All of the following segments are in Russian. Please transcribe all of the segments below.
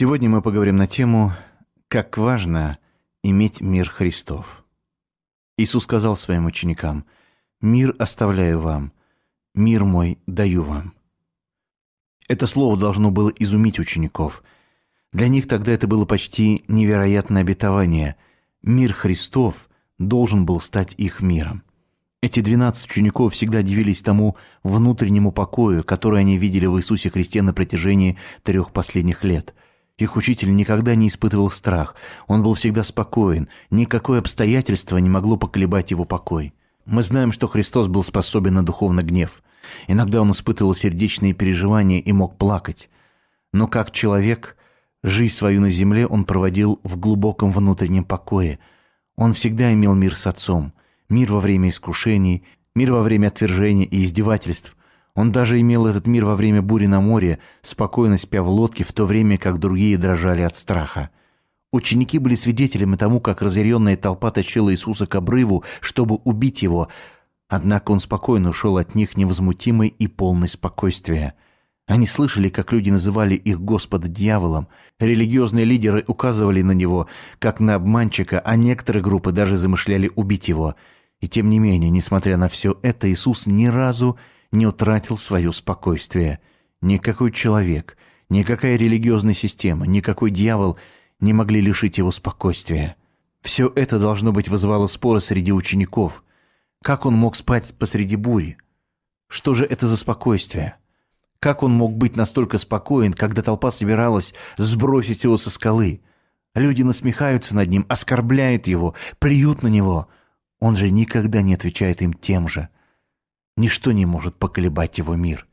Сегодня мы поговорим на тему «Как важно иметь мир Христов». Иисус сказал своим ученикам «Мир оставляю вам, мир мой даю вам». Это слово должно было изумить учеников. Для них тогда это было почти невероятное обетование. Мир Христов должен был стать их миром. Эти двенадцать учеников всегда дивились тому внутреннему покою, который они видели в Иисусе Христе на протяжении трех последних лет. Их учитель никогда не испытывал страх, он был всегда спокоен, никакое обстоятельство не могло поколебать его покой. Мы знаем, что Христос был способен на духовный гнев. Иногда он испытывал сердечные переживания и мог плакать. Но как человек, жизнь свою на земле он проводил в глубоком внутреннем покое. Он всегда имел мир с Отцом – мир во время искушений, мир во время отвержения и издевательств. Он даже имел этот мир во время бури на море, спокойно спя в лодке, в то время как другие дрожали от страха. Ученики были свидетелями тому, как разъяренная толпа тащила Иисуса к обрыву, чтобы убить его, однако он спокойно ушел от них невозмутимый и полный спокойствия. Они слышали, как люди называли их Господа дьяволом. Религиозные лидеры указывали на него, как на обманщика, а некоторые группы даже замышляли убить его – и тем не менее, несмотря на все это, Иисус ни разу не утратил свое спокойствие. Никакой человек, никакая религиозная система, никакой дьявол не могли лишить его спокойствия. Все это, должно быть, вызывало споры среди учеников. Как он мог спать посреди бури? Что же это за спокойствие? Как он мог быть настолько спокоен, когда толпа собиралась сбросить его со скалы? Люди насмехаются над ним, оскорбляют его, плюют на него – он же никогда не отвечает им тем же. Ничто не может поколебать его мир.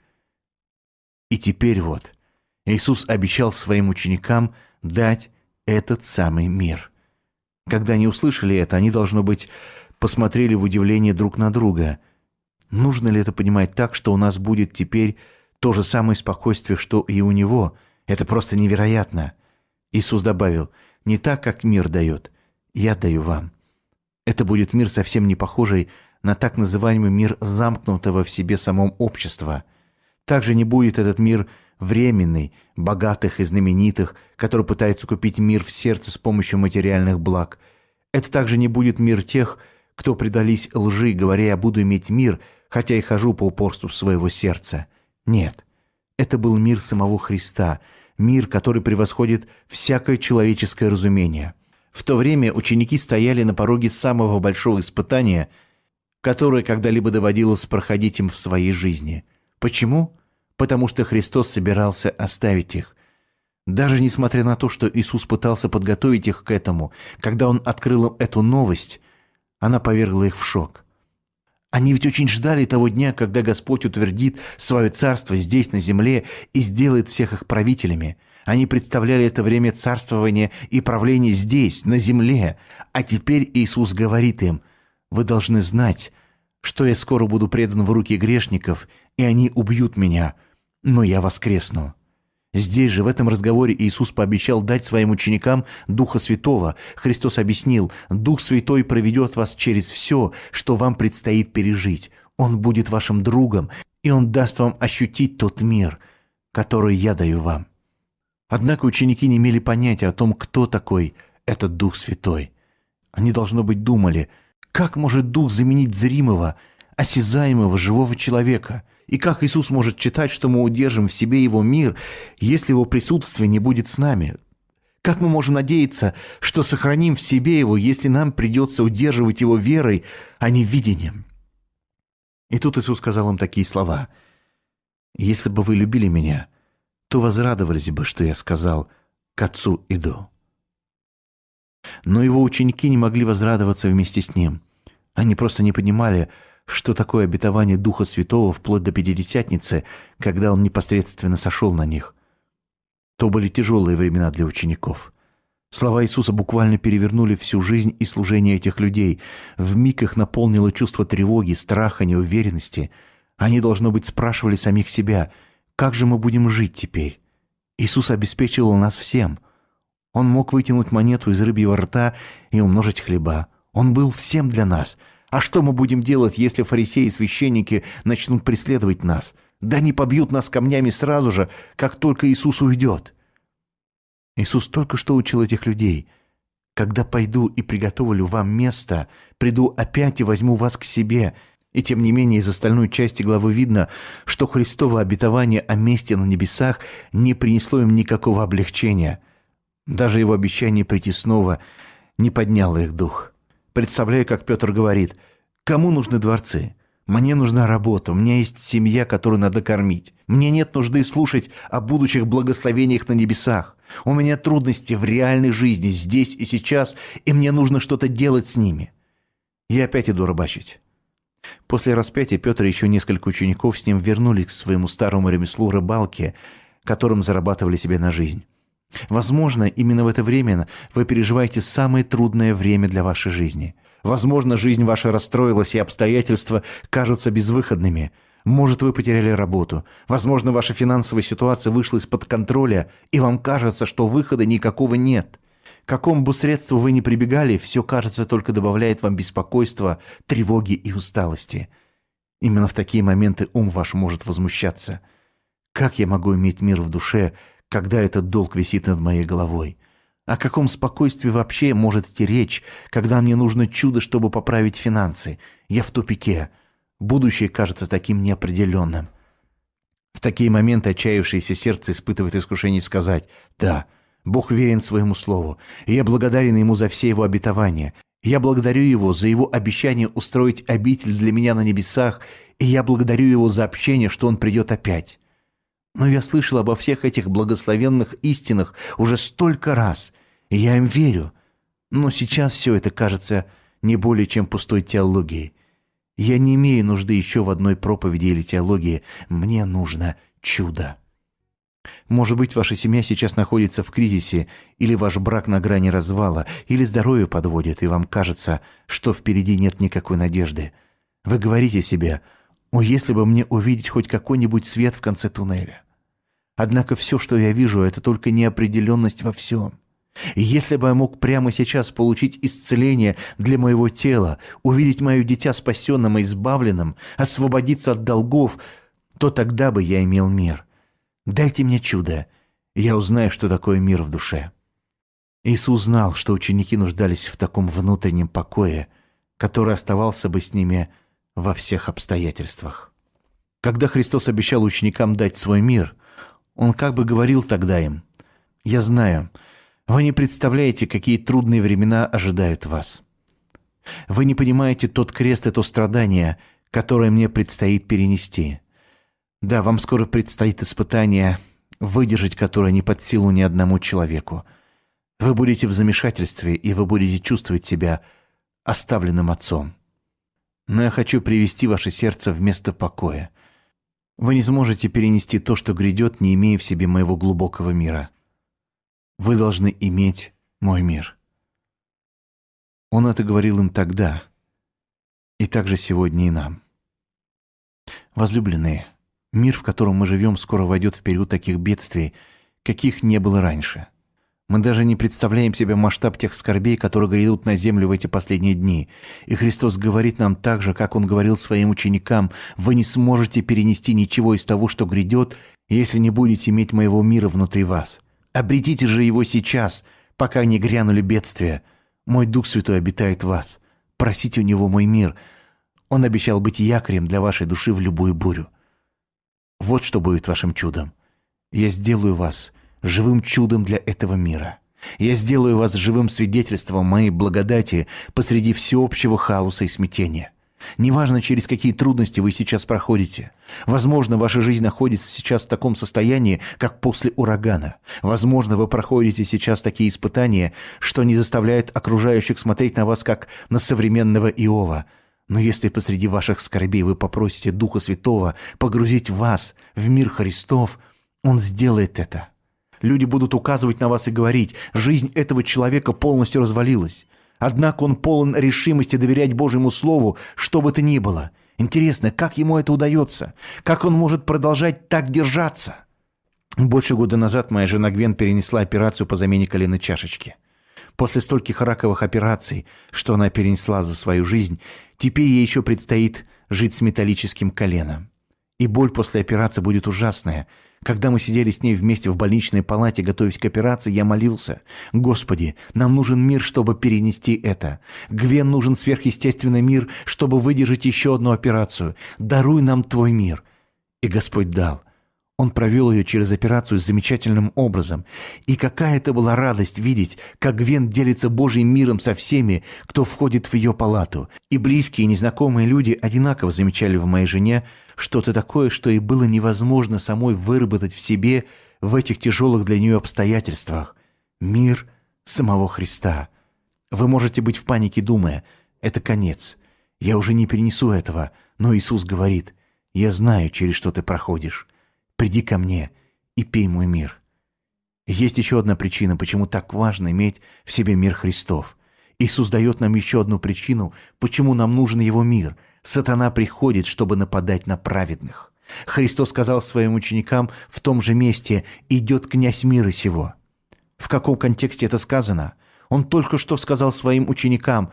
И теперь вот Иисус обещал своим ученикам дать этот самый мир. Когда они услышали это, они, должно быть, посмотрели в удивление друг на друга. Нужно ли это понимать так, что у нас будет теперь то же самое спокойствие, что и у него? Это просто невероятно. Иисус добавил, не так, как мир дает, я даю вам. Это будет мир совсем не похожий на так называемый мир замкнутого в себе самом общества. Также не будет этот мир временный, богатых и знаменитых, который пытается купить мир в сердце с помощью материальных благ. Это также не будет мир тех, кто предались лжи, говоря «я буду иметь мир», хотя и хожу по упорству своего сердца. Нет, это был мир самого Христа, мир, который превосходит всякое человеческое разумение – в то время ученики стояли на пороге самого большого испытания, которое когда-либо доводилось проходить им в своей жизни. Почему? Потому что Христос собирался оставить их. Даже несмотря на то, что Иисус пытался подготовить их к этому, когда Он открыл им эту новость, она повергла их в шок. Они ведь очень ждали того дня, когда Господь утвердит свое царство здесь, на земле, и сделает всех их правителями – они представляли это время царствования и правления здесь, на земле. А теперь Иисус говорит им, «Вы должны знать, что я скоро буду предан в руки грешников, и они убьют меня, но я воскресну». Здесь же, в этом разговоре, Иисус пообещал дать своим ученикам Духа Святого. Христос объяснил, Дух Святой проведет вас через все, что вам предстоит пережить. Он будет вашим другом, и Он даст вам ощутить тот мир, который я даю вам. Однако ученики не имели понятия о том, кто такой этот Дух Святой. Они, должно быть, думали, как может Дух заменить зримого, осязаемого, живого человека? И как Иисус может читать, что мы удержим в себе Его мир, если Его присутствие не будет с нами? Как мы можем надеяться, что сохраним в себе Его, если нам придется удерживать Его верой, а не видением? И тут Иисус сказал им такие слова. «Если бы вы любили Меня, то возрадовались бы, что я сказал «к отцу иду». Но его ученики не могли возрадоваться вместе с ним. Они просто не понимали, что такое обетование Духа Святого вплоть до Пятидесятницы, когда он непосредственно сошел на них. То были тяжелые времена для учеников. Слова Иисуса буквально перевернули всю жизнь и служение этих людей. В миг их наполнило чувство тревоги, страха, неуверенности. Они, должно быть, спрашивали самих себя – как же мы будем жить теперь? Иисус обеспечивал нас всем. Он мог вытянуть монету из рыбьего рта и умножить хлеба. Он был всем для нас. А что мы будем делать, если фарисеи и священники начнут преследовать нас? Да не побьют нас камнями сразу же, как только Иисус уйдет. Иисус только что учил этих людей. «Когда пойду и приготовлю вам место, приду опять и возьму вас к себе». И тем не менее из остальной части главы видно, что Христово обетование о месте на небесах не принесло им никакого облегчения. Даже его обещание прийти снова не подняло их дух. Представляю, как Петр говорит, «Кому нужны дворцы? Мне нужна работа, у меня есть семья, которую надо кормить. Мне нет нужды слушать о будущих благословениях на небесах. У меня трудности в реальной жизни, здесь и сейчас, и мне нужно что-то делать с ними. Я опять иду рыбачить». После распятия Петр и еще несколько учеников с ним вернулись к своему старому ремеслу рыбалки, которым зарабатывали себе на жизнь. Возможно, именно в это время вы переживаете самое трудное время для вашей жизни – Возможно, жизнь ваша расстроилась, и обстоятельства кажутся безвыходными. Может, вы потеряли работу. Возможно, ваша финансовая ситуация вышла из-под контроля, и вам кажется, что выхода никакого нет. К какому бы средству вы ни прибегали, все, кажется, только добавляет вам беспокойства, тревоги и усталости. Именно в такие моменты ум ваш может возмущаться. Как я могу иметь мир в душе, когда этот долг висит над моей головой? О каком спокойствии вообще может идти речь, когда мне нужно чудо, чтобы поправить финансы? Я в тупике. Будущее кажется таким неопределенным. В такие моменты отчаявшееся сердце испытывает искушение сказать «Да, Бог верен своему слову, и я благодарен Ему за все Его обетования. Я благодарю Его за Его обещание устроить обитель для меня на небесах, и я благодарю Его за общение, что Он придет опять. Но я слышал обо всех этих благословенных истинах уже столько раз, и я им верю. Но сейчас все это кажется не более чем пустой теологией. Я не имею нужды еще в одной проповеди или теологии. Мне нужно чудо. Может быть, ваша семья сейчас находится в кризисе, или ваш брак на грани развала, или здоровье подводит, и вам кажется, что впереди нет никакой надежды. Вы говорите себе, «О, если бы мне увидеть хоть какой-нибудь свет в конце туннеля!» Однако все, что я вижу, это только неопределенность во всем. И если бы я мог прямо сейчас получить исцеление для моего тела, увидеть мое дитя спасенным и избавленным, освободиться от долгов, то тогда бы я имел мир. Дайте мне чудо, и я узнаю, что такое мир в душе». Иисус знал, что ученики нуждались в таком внутреннем покое, который оставался бы с ними во всех обстоятельствах. Когда Христос обещал ученикам дать свой мир – он как бы говорил тогда им, «Я знаю, вы не представляете, какие трудные времена ожидают вас. Вы не понимаете тот крест и то страдание, которое мне предстоит перенести. Да, вам скоро предстоит испытание, выдержать которое не под силу ни одному человеку. Вы будете в замешательстве, и вы будете чувствовать себя оставленным отцом. Но я хочу привести ваше сердце в место покоя. Вы не сможете перенести то, что грядет, не имея в себе моего глубокого мира. Вы должны иметь мой мир. Он это говорил им тогда, и также сегодня и нам. Возлюбленные, мир, в котором мы живем, скоро войдет в период таких бедствий, каких не было раньше – мы даже не представляем себе масштаб тех скорбей, которые грядут на землю в эти последние дни. И Христос говорит нам так же, как Он говорил своим ученикам, «Вы не сможете перенести ничего из того, что грядет, если не будете иметь моего мира внутри вас. Обретите же его сейчас, пока не грянули бедствия. Мой Дух Святой обитает в вас. Просите у Него мой мир. Он обещал быть якорем для вашей души в любую бурю. Вот что будет вашим чудом. Я сделаю вас живым чудом для этого мира. Я сделаю вас живым свидетельством моей благодати посреди всеобщего хаоса и смятения. Неважно, через какие трудности вы сейчас проходите. Возможно, ваша жизнь находится сейчас в таком состоянии, как после урагана. Возможно, вы проходите сейчас такие испытания, что не заставляют окружающих смотреть на вас, как на современного Иова. Но если посреди ваших скорбей вы попросите Духа Святого погрузить вас в мир Христов, Он сделает это – Люди будут указывать на вас и говорить, жизнь этого человека полностью развалилась. Однако он полон решимости доверять Божьему Слову, что бы то ни было. Интересно, как ему это удается? Как он может продолжать так держаться? Больше года назад моя жена Гвен перенесла операцию по замене коленной чашечки. После стольких раковых операций, что она перенесла за свою жизнь, теперь ей еще предстоит жить с металлическим коленом. И боль после операции будет ужасная. Когда мы сидели с ней вместе в больничной палате, готовясь к операции, я молился. «Господи, нам нужен мир, чтобы перенести это. Гвен нужен сверхъестественный мир, чтобы выдержать еще одну операцию. Даруй нам Твой мир». И Господь дал. Он провел ее через операцию замечательным образом. И какая это была радость видеть, как Гвен делится Божьим миром со всеми, кто входит в ее палату. И близкие и незнакомые люди одинаково замечали в моей жене что-то такое, что и было невозможно самой выработать в себе в этих тяжелых для нее обстоятельствах. Мир самого Христа. Вы можете быть в панике, думая, это конец. Я уже не перенесу этого, но Иисус говорит, я знаю, через что ты проходишь. Приди ко мне и пей мой мир. Есть еще одна причина, почему так важно иметь в себе мир Христов. Иисус дает нам еще одну причину, почему нам нужен Его мир. Сатана приходит, чтобы нападать на праведных. Христос сказал своим ученикам в том же месте «идет князь мира сего». В каком контексте это сказано? Он только что сказал своим ученикам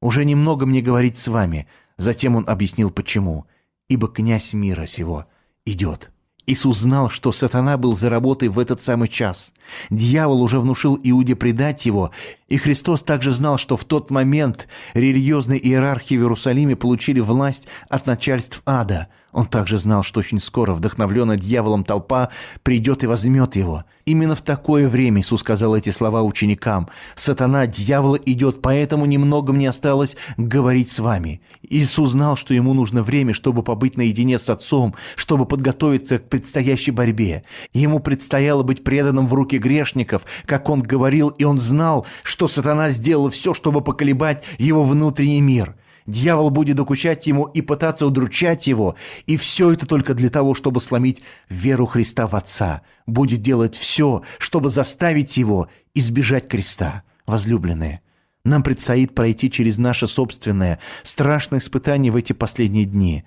«уже немного мне говорить с вами». Затем он объяснил почему. «Ибо князь мира сего идет». Иисус знал, что сатана был за работой в этот самый час. Дьявол уже внушил Иуде предать его, и Христос также знал, что в тот момент религиозные иерархии в Иерусалиме получили власть от начальств ада – он также знал, что очень скоро вдохновленная дьяволом толпа придет и возьмет его. Именно в такое время Иисус сказал эти слова ученикам. «Сатана, дьявол идет, поэтому немного мне осталось говорить с вами». Иисус знал, что ему нужно время, чтобы побыть наедине с Отцом, чтобы подготовиться к предстоящей борьбе. Ему предстояло быть преданным в руки грешников, как он говорил, и он знал, что сатана сделал все, чтобы поколебать его внутренний мир – Дьявол будет докучать ему и пытаться удручать его, и все это только для того, чтобы сломить веру Христа в Отца. Будет делать все, чтобы заставить его избежать креста. Возлюбленные, нам предстоит пройти через наше собственное страшное испытание в эти последние дни.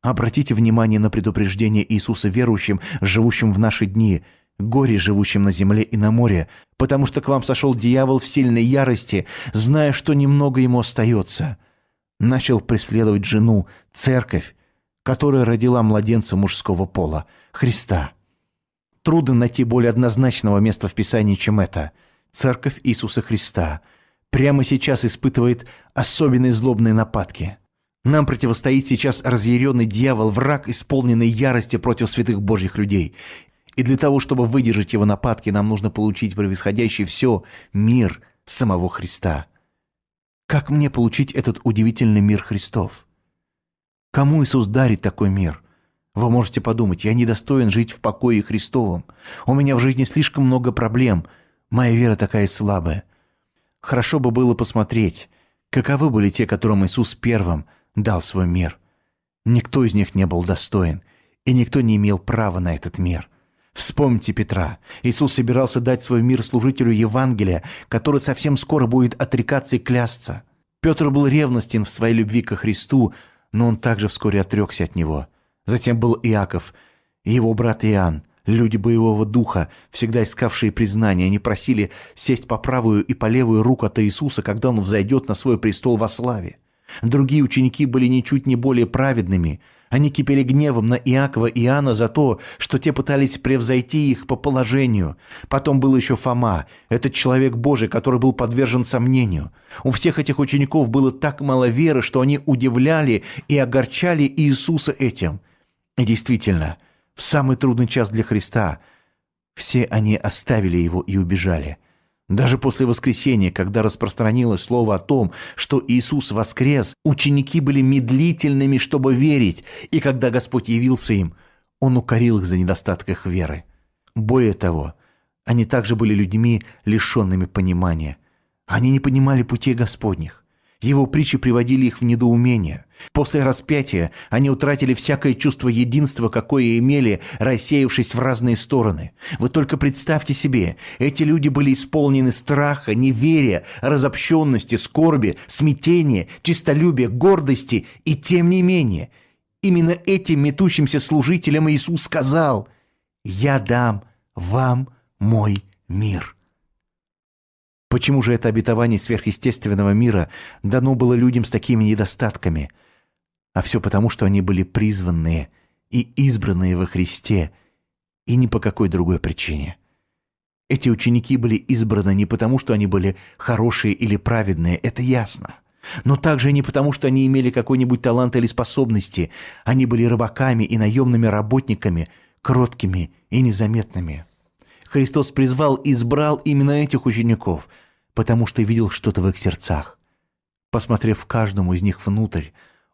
Обратите внимание на предупреждение Иисуса верующим, живущим в наши дни, горе живущим на земле и на море, потому что к вам сошел дьявол в сильной ярости, зная, что немного ему остается» начал преследовать жену, церковь, которая родила младенца мужского пола, Христа. Трудно найти более однозначного места в Писании, чем это. Церковь Иисуса Христа прямо сейчас испытывает особенные злобные нападки. Нам противостоит сейчас разъяренный дьявол, враг, исполненный ярости против святых Божьих людей. И для того, чтобы выдержать его нападки, нам нужно получить превосходящий все мир самого Христа – как мне получить этот удивительный мир Христов? Кому Иисус дарит такой мир? Вы можете подумать, я недостоин жить в покое Христовом. У меня в жизни слишком много проблем. Моя вера такая слабая. Хорошо бы было посмотреть, каковы были те, которым Иисус первым дал свой мир. Никто из них не был достоин, и никто не имел права на этот мир. Вспомните Петра. Иисус собирался дать свой мир служителю Евангелия, который совсем скоро будет отрекаться и клясться. Петр был ревностен в своей любви ко Христу, но он также вскоре отрекся от него. Затем был Иаков и его брат Иоанн, люди боевого духа, всегда искавшие признания. Они просили сесть по правую и по левую руку от Иисуса, когда он взойдет на свой престол во славе. Другие ученики были ничуть не более праведными – они кипели гневом на Иакова и Иоанна за то, что те пытались превзойти их по положению. Потом был еще Фома, этот человек Божий, который был подвержен сомнению. У всех этих учеников было так мало веры, что они удивляли и огорчали Иисуса этим. И действительно, в самый трудный час для Христа все они оставили его и убежали – даже после воскресения, когда распространилось слово о том, что Иисус воскрес, ученики были медлительными, чтобы верить, и когда Господь явился им, Он укорил их за недостаток их веры. Более того, они также были людьми, лишенными понимания. Они не понимали путей Господних. Его притчи приводили их в недоумение. После распятия они утратили всякое чувство единства, какое имели, рассеявшись в разные стороны. Вы только представьте себе, эти люди были исполнены страха, неверия, разобщенности, скорби, смятения, чистолюбия, гордости, и тем не менее, именно этим метущимся служителям Иисус сказал «Я дам вам мой мир». Почему же это обетование сверхъестественного мира дано было людям с такими недостатками? А все потому, что они были призванные и избранные во Христе, и ни по какой другой причине. Эти ученики были избраны не потому, что они были хорошие или праведные, это ясно. Но также не потому, что они имели какой-нибудь талант или способности. Они были рыбаками и наемными работниками, кроткими и незаметными. Христос призвал и избрал именно этих учеников, потому что видел что-то в их сердцах. Посмотрев каждому из них внутрь,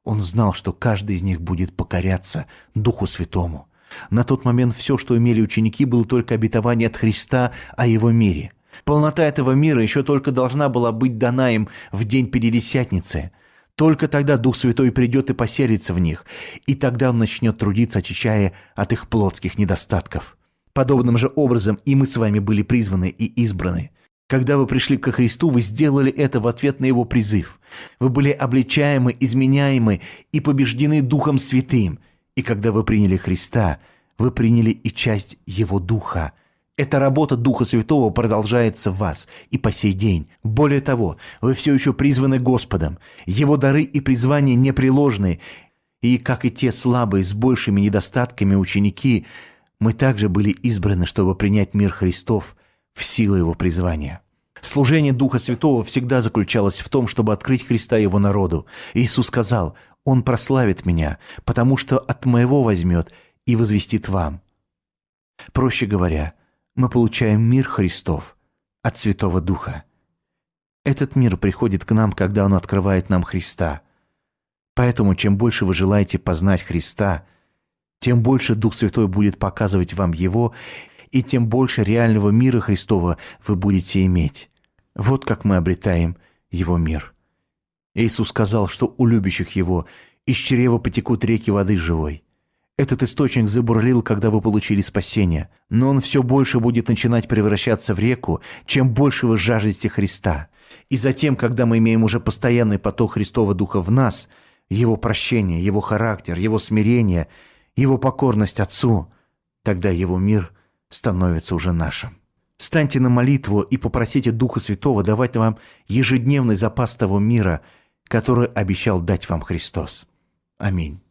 он знал, что каждый из них будет покоряться Духу Святому. На тот момент все, что имели ученики, было только обетование от Христа о Его мире. Полнота этого мира еще только должна была быть дана им в день Пятидесятницы. Только тогда Дух Святой придет и поселится в них, и тогда Он начнет трудиться, очищая от их плотских недостатков. Подобным же образом и мы с вами были призваны и избраны. Когда вы пришли ко Христу, вы сделали это в ответ на Его призыв. Вы были обличаемы, изменяемы и побеждены Духом Святым. И когда вы приняли Христа, вы приняли и часть Его Духа. Эта работа Духа Святого продолжается в вас и по сей день. Более того, вы все еще призваны Господом. Его дары и призвания непреложны. И, как и те слабые с большими недостатками ученики, мы также были избраны, чтобы принять мир Христов в силу Его призвания. Служение Духа Святого всегда заключалось в том, чтобы открыть Христа Его народу. Иисус сказал, «Он прославит Меня, потому что от Моего возьмет и возвестит вам». Проще говоря, мы получаем мир Христов от Святого Духа. Этот мир приходит к нам, когда Он открывает нам Христа. Поэтому, чем больше вы желаете познать Христа, тем больше Дух Святой будет показывать вам Его, и тем больше реального мира Христова вы будете иметь. Вот как мы обретаем Его мир. Иисус сказал, что у любящих Его из чрева потекут реки воды живой. Этот источник забурлил, когда вы получили спасение, но он все больше будет начинать превращаться в реку, чем больше вы жаждете Христа. И затем, когда мы имеем уже постоянный поток Христова Духа в нас, Его прощение, Его характер, Его смирение, Его покорность Отцу, тогда Его мир становится уже нашим. Станьте на молитву и попросите Духа Святого давать вам ежедневный запас того мира, который обещал дать вам Христос. Аминь.